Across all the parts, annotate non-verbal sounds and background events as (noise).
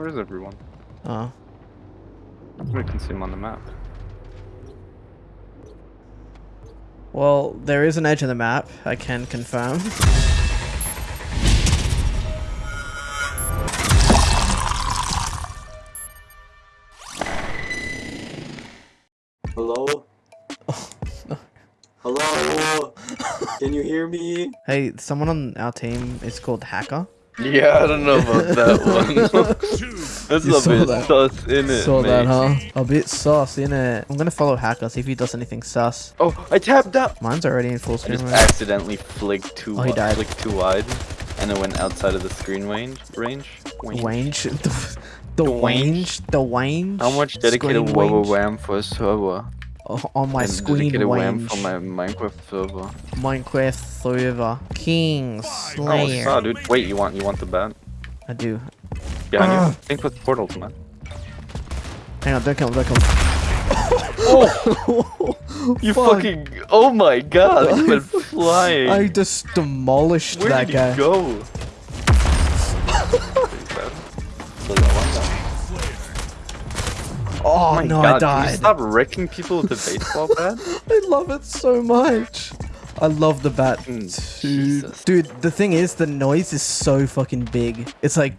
Where is everyone? Oh. We can see him on the map. Well, there is an edge in the map, I can confirm. Hello? Hello? Can you hear me? Hey, someone on our team is called Hacker. Yeah, I don't know about that (laughs) one. (laughs) That's You a saw bit that. sus in it, Saw that, huh? A bit sus, innit? I'm gonna follow Hacker, see if he does anything sus. Oh, I tapped out. Mine's already in full screen. I screen just mode. accidentally flicked too Oh, he wide, died. flicked too wide, and it went outside of the screen range. Range. Range. (laughs) Range? The, the The range? The range? How much dedicated Screen WoW range? For a server? Oh, on my and screen dedicated WAM range. for my Minecraft server. Minecraft server. King Oh, Slayer. saw, dude. Wait, you want you want the bat? I do. Behind Ah. you. Think with portals, man. Hang on, don't kill him, don't kill him. Oh, (laughs) you Fuck. fucking! Oh my god, (laughs) he went flying. I just demolished Where that did guy. he go? Oh, my no, god, I died. stop wrecking people with a baseball (laughs) bat? I love it so much. I love the bat. Mm, Dude. The thing is, the noise is so fucking big. It's like.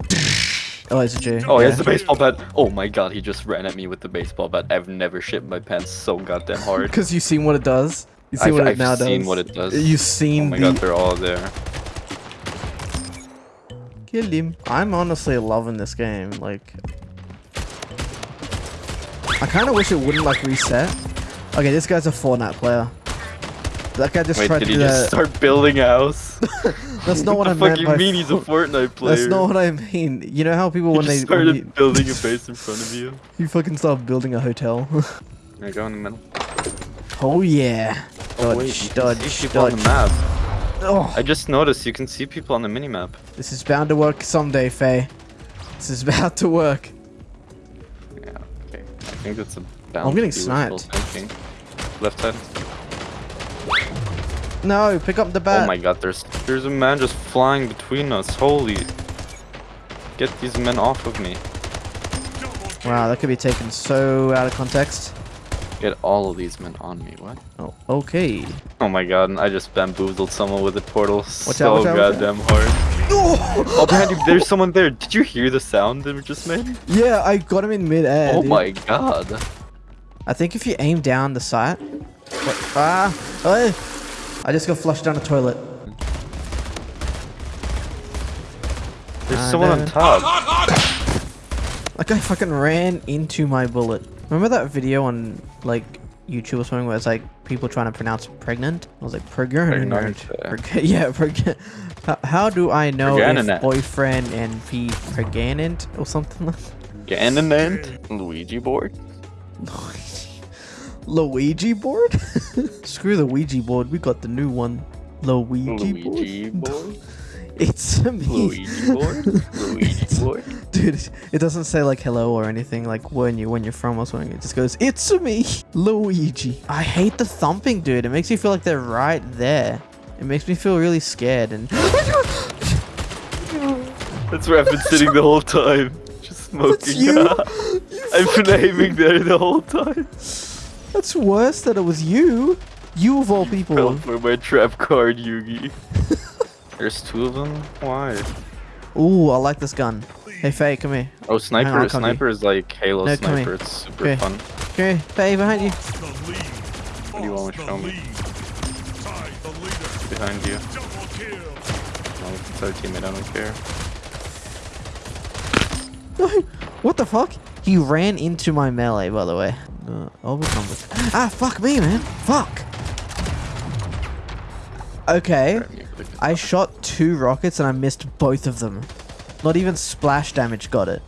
Oh, it's a J. Oh, he has the baseball bat. Oh my god, he just ran at me with the baseball bat. I've never shit my pants so goddamn hard. Because you've seen what it does. You see I've, what it I've now seen what it does. You've Oh my the. god, they're all there. Kill him. I'm honestly loving this game. Like, I kind of wish it wouldn't like reset. Okay, this guy's a Fortnite player. That guy just Wait, tried did to he do just that. start building a house? (laughs) That's not what, I the fuck you mean he's a Fortnite player? That's not what I mean. You know how people he when they just when started you, building a (laughs) base in front of you. you fucking start building a hotel. (laughs) There you go in the middle. oh yeah. Oh, Dodge, wait, you can dodge, on the dodge. map. Oh, I just noticed you can see people on the minimap. this is bound to work someday, Faye. This is about to work. Yeah, okay. I think that's a I'm getting sniped. Left side. No, pick up the bat. Oh my god, there's there's a man just flying between us. Holy. Get these men off of me. Wow, that could be taken so out of context. Get all of these men on me. What? Oh, okay. Oh my god, I just bamboozled someone with a portal Watch so out, watch out, watch out. goddamn hard. Oh, behind you, there's someone there. Did you hear the sound that we just made? Yeah, I got him in mid-air. oh dude. my god. I think if you aim down the sight. What? Ah! Hey! I just got flushed down the toilet. There's Ah, someone on no. top. That guy fucking ran into my bullet. Remember that video on like YouTube or something where it's like people trying to pronounce pregnant? I was like pregnant. Pregnant, yeah. Preg- (laughs) yeah, pregnant. How, how do I know if boyfriend and be pregnant or something like that? Ganonant? Luigi board? (laughs) Luigi board? (laughs) Screw the Ouija board. We got the new one. Luigi, Luigi board. board? It's (laughs) me. Luigi board? Luigi board? Dude, it doesn't say like hello or anything like when you when you're from or something. It just goes, "It's me, Luigi." I hate the thumping, dude. It makes me feel like they're right there. It makes me feel really scared and (laughs) That's where I've been sitting the whole time. Just smoking. That's you. (laughs) I've been aiming there the whole time. That's worse that it was you. You of all people. Fell for my trap card, Yugi. There's two of them? Why? Ooh, I like this gun. Hey, Faye, come here. Oh, sniper. I'll come to you. sniper is like Halo No, sniper. It's super Okay. fun. Okay, Faye, behind you. What do you want to show me? Behind you. No, it's our teammate. I don't care. (laughs) what the fuck? He ran into my melee, by the way. Uh, I'll become this. Ah, fuck me, man. Fuck. Okay. I shot two rockets and I missed both of them. Not even splash damage got it.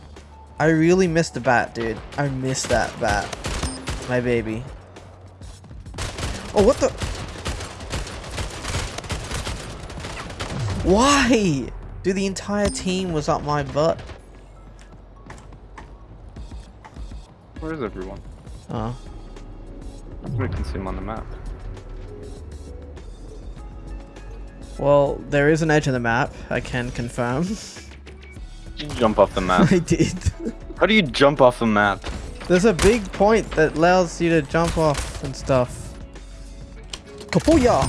I really missed the bat, dude. I missed that bat. My baby. Oh, what the? Why? Dude, the entire team was up my butt. Where is everyone? Oh. We can see him on the map. Well, there is an edge in the map, I can confirm. You jump off the map. (laughs) I did. How do you jump off the map? There's a big point that allows you to jump off and stuff. Kapuya!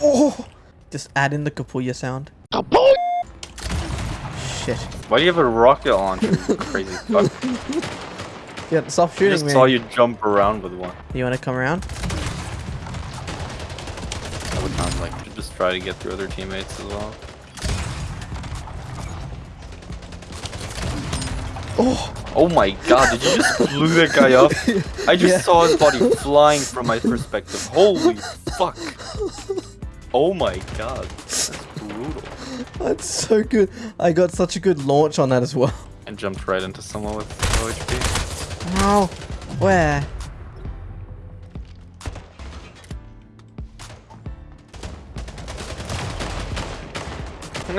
Oh! Just add in the Kapuya sound. Shit. Why do you have a rocket launcher? you Crazy fuck. (laughs) Yeah, stop I shooting just me. saw you jump around with one. You wanna come around? I would not like to just try to get through other teammates as well. Oh! Oh my god, did you just (laughs) blew that guy up? I just Yeah. saw his body flying from my perspective. Holy fuck. Oh my god. That's brutal. That's so good. I got such a good launch on that as well. And jumped right into someone with low HP. No. Where?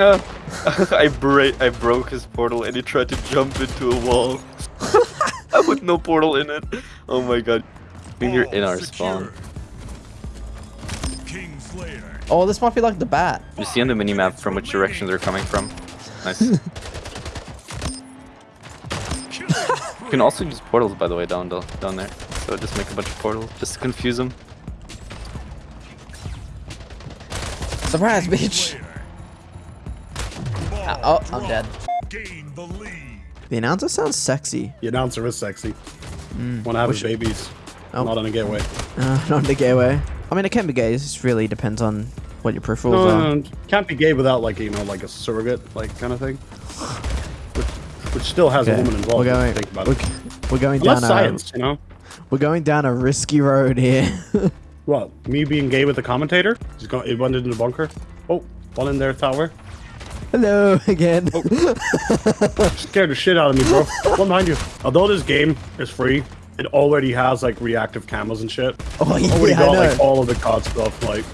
Uh, (laughs) I bra I broke his portal and he tried to jump into a wall. (laughs) With no portal in it. Oh my god. I think you're in our spawn. Oh, this might be like the bat. You see on the minimap from which direction they're coming from. Nice. (laughs) you can also use portals by the way down down there. So just make a bunch of portals just to confuse them. Surprise, bitch. Ball oh, I'm dead. Gain the lead. The announcer sounds sexy. The announcer is sexy. Want to have his babies. Oh. Not on a gateway. Uh, not the gateway. I mean, it can be gay. It just really depends on what your peripherals No, are. no, no, can't be gay without like you know like a surrogate like kind of thing. Which, which still has a woman involved. We're going. think about We're, it. we're going Unless down science, a. you know. We're going down a risky road here. (laughs) What? Me being gay with the commentator? He's going. He went into the bunker. Oh, one in there, tower. Hello again. Oh. Scared the shit out of me, bro. one behind you. Although this game is free, it already has like reactive cameras and shit. Oh yeah, Already got like all of the COD stuff. Like,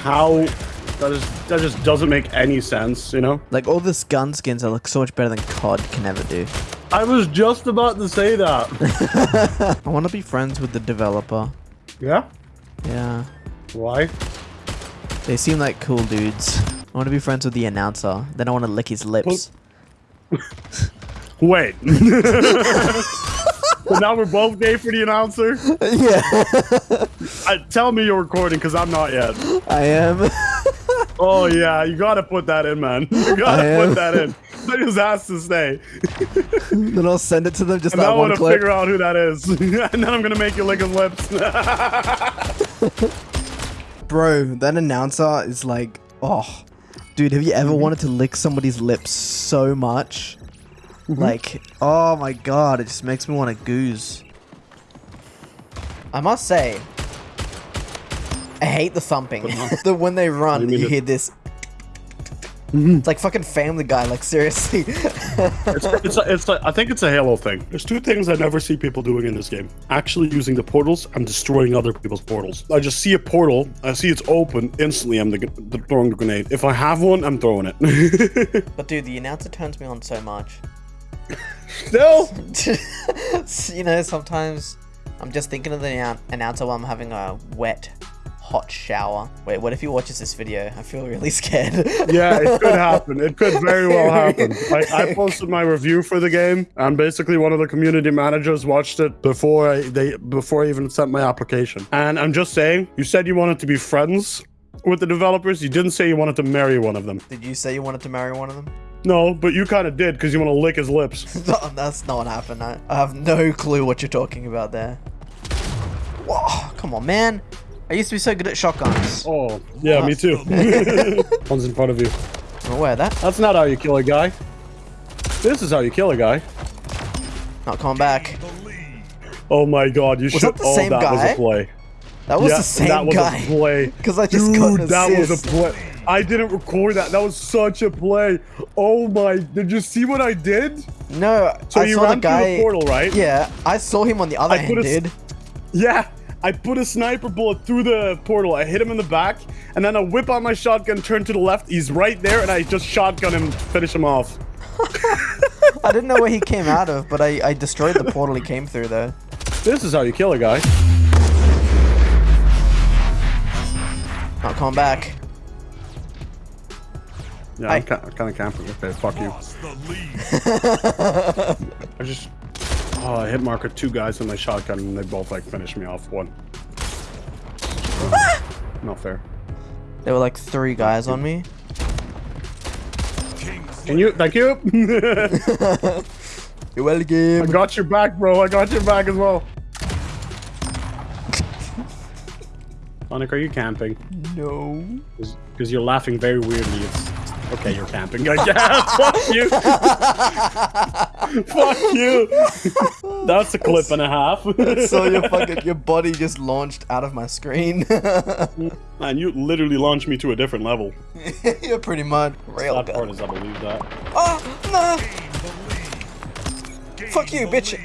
how? That is that just doesn't make any sense, you know. Like all this gun skins that look so much better than COD can ever do. I was just about to say that. (laughs) I want to be friends with the developer. yeah. Yeah, Why? they seem like cool dudes. I want to be friends with the announcer. Then I want to lick his lips. (laughs) Wait. (laughs) so now we're both gay for the announcer. yeah, (laughs) I, tell me you're recording, cause I'm not yet. I am. Oh yeah, you gotta put that in, man. You gotta put that in. That just asked to stay. then I'll send it to them. Just And I that want to figure out who that is, and then I'm gonna make you lick his lips. Bro, that announcer is like, oh, dude, have you ever Mm-hmm. wanted to lick somebody's lips so much? Mm-hmm. Like, oh my god, it just makes me want to goose. I must say, I hate the thumping. (laughs) the when they run, You you hear this. Mm-hmm. It's like fucking Family Guy. Like seriously. it's, it's, a, it's a, I think it's a Halo thing. There's two things I never see people doing in this game: actually using the portals and destroying other people's portals. I just see a portal, I see it's open, instantly I'm the, the, throwing the grenade. If I have one, I'm throwing it. (laughs) but dude, the announcer turns me on so much. Still, (laughs) you know, sometimes I'm just thinking of the announcer while I'm having a wet, hot shower. Wait, what if he watches this video? I feel really (laughs) scared. yeah, it could happen. It could very well (laughs) happen. I, I posted my review for the game, and basically one of the community managers watched it before I, they before I even sent my application. And I'm just saying, you said you wanted to be friends with the developers. You didn't say you wanted to marry one of them. Did you say you wanted to marry one of them? No, but you kind of did because you want to lick his lips. (laughs) No, that's not what happened. I, I have no clue what you're talking about there. Whoa, come on, man. I used to be so good at shotguns. Oh, yeah, me too. (laughs) One's in front of you. I'm aware of that. That's not how you kill a guy. This is how you kill a guy. Not coming back. Oh my god, you should. Oh, that the oh, same that was guy? a play. That was yeah, the same that was guy. a play. Because I just Dude, got an that was a assist. play. I didn't record that. That was such a play. Oh my! Did you see what I did? No, So I you saw the ran through guy. the portal, right? Yeah, I saw him on the other I end, put a s- dude. Yeah. I put a sniper bullet through the portal. I hit him in the back, and then I whip out my shotgun, turn to the left. He's right there, and I just shotgun him, finish him off. (laughs) I didn't know where he came out of, but I, I destroyed the portal he came through, though. This is how you kill a guy. Not coming back. Yeah, I- I'm kind of camping. Okay, fuck you. Lost the. (laughs) (laughs) I just. Oh, I hit marker two guys with my shotgun and they both like finished me off. One. Ah! Not fair. There were like three guys on me. Can you? Thank you. (laughs) You're well I got your back, bro. I got your back as well. (laughs) Sonic, are you camping? No. Because you're laughing very weirdly. It's okay. You're camping. Guess. (laughs) Fuck you. (laughs) Fuck you. That's a clip and a half. so your fucking (laughs) your body just launched out of my screen. Man, you literally launched me to a different level. You're pretty much real That part is, I believe that. Oh no! Gain Fuck you, bitch!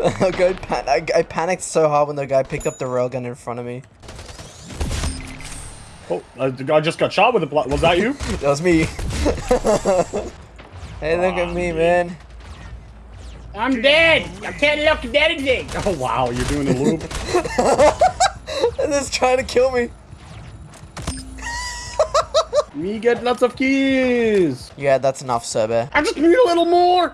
Okay, pan I, I panicked so hard when the guy picked up the railgun in front of me. Oh, I, just got shot with a pla- Was that you? That was me. Hey, look at me, man. I'm dead. I can't look at anything. (laughs) Oh wow, you're doing a loop. (laughs) This is trying to kill me. (laughs) Me get lots of keys. Yeah, that's enough, Sobe. I just need a little more.